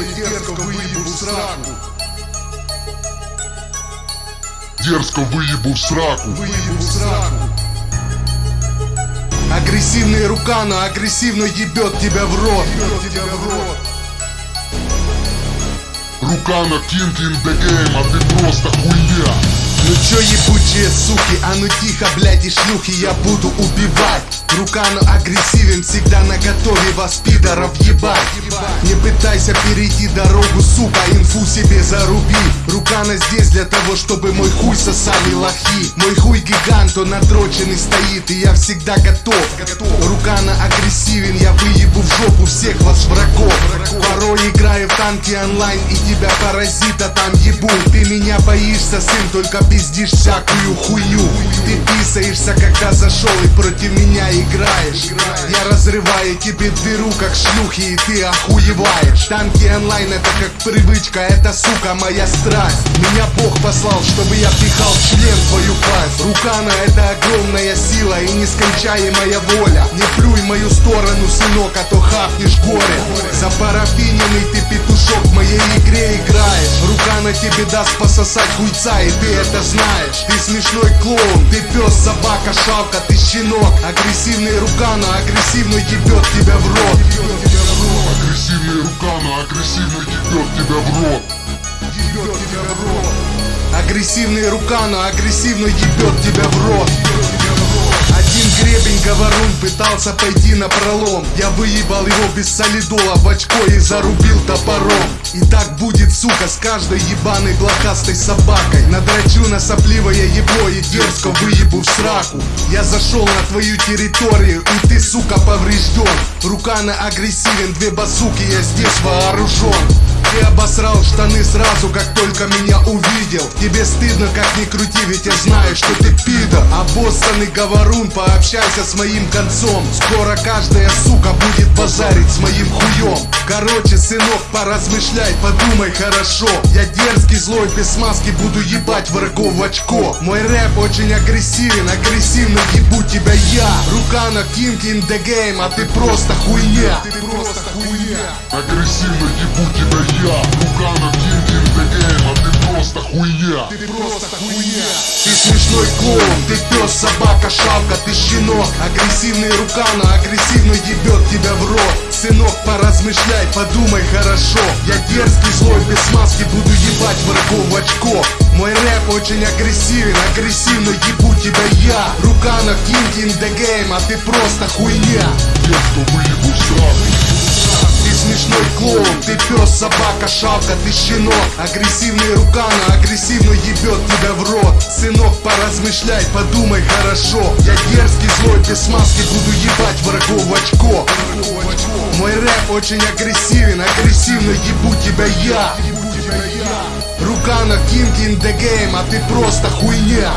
и дерзко выебу в сраку. Дерзко выебу в сраку. Выебу в сраку. Агрессивный рука, но агрессивно ебет тебя в рот. Ебет тебя в рот. Рука на King in the game, а ты просто хуйня Ну чё ебучие суки, а ну тихо, блядь, и шлюхи я буду убивать. Рука, но агрессивен, всегда на готове вас пидоров ебать. Не пытайся перейти дорогу, сука, инфу себе заруби. Рукана здесь для того, чтобы мой хуй сосали лохи. Мой хуй гигант, он надроченный стоит, и я всегда готов. Рукана агрессивен, я выебу в жопу всех вас врагов танки онлайн, и тебя паразита там ебу Ты меня боишься, сын, только пиздишь всякую хуйню. Ты писаешься, когда зашел и против меня играешь. Я разрываю тебе дыру, как шлюхи, и ты охуеваешь. Танки онлайн это как привычка, это, сука, моя страсть. Меня Бог послал, чтобы я пихал член твою пасть. Рукана это огромная сила и нескончаемая воля. Не плюй мою сторону, сынок, а то хапнешь горе. За парафиненный ты петушок в моей игре играешь. Рука на тебе даст пососать хуйца, и ты это знаешь. Ты смешной клоун, ты пес, собака, шалка, ты щенок. Агрессивный рука, но агрессивно ебет тебя в рот. Агрессивная рука, но агрессивно ебет тебя в рот. Ебет тебя в рот. Агрессивный рука, но агрессивно ебет тебя в рот говорун пытался пойти на пролом. Я выебал его без солидола в очко и зарубил топором. И так будет, сука, с каждой ебаной блохастой собакой. Надрачу на сопливое ебло и дерзко выебу в сраку. Я зашел на твою территорию и ты, сука, поврежден. Рука на агрессивен, две базуки, я здесь вооружен ты обосрал штаны сразу, как только меня увидел. Тебе стыдно, как ни крути, ведь я знаю, что ты пидор. Обоссанный говорун, пообщайся с моим концом. Скоро каждая сука будет базарить с моим хуем. Короче, сынок, поразмышляй, подумай хорошо. Я дерзкий, злой, без маски буду ебать врагов в очко. Мой рэп очень агрессивен, агрессивно ебу тебя я. Рука на King in the game, а ты просто хуйня просто хуйня. Агрессивно ебу тебя я. Рука на King in the game, а ты просто хуйня. Ты просто хуйня. Ты смешной клоун, ты пес, собака, шалка, ты щенок. Агрессивный рука, но агрессивно ебет тебя в рот. Сынок, поразмышляй, подумай хорошо. Я дерзкий, злой, без маски буду ебать врагов в очко. Мой рэп очень агрессивен, агрессивно ебу тебя я. Рука на King in the game, а ты просто хуйня. Дерзко выебу в сраку ты смешной клоун, ты пес, собака, шалка, ты щенок. Агрессивный рука, но агрессивно ебет тебя в рот. Сынок, поразмышляй, подумай хорошо. Я дерзкий, злой, без маски буду ебать врагов в очко. Мой рэп очень агрессивен, агрессивно ебу тебя я. Рука на King in the game, а Ты просто хуйня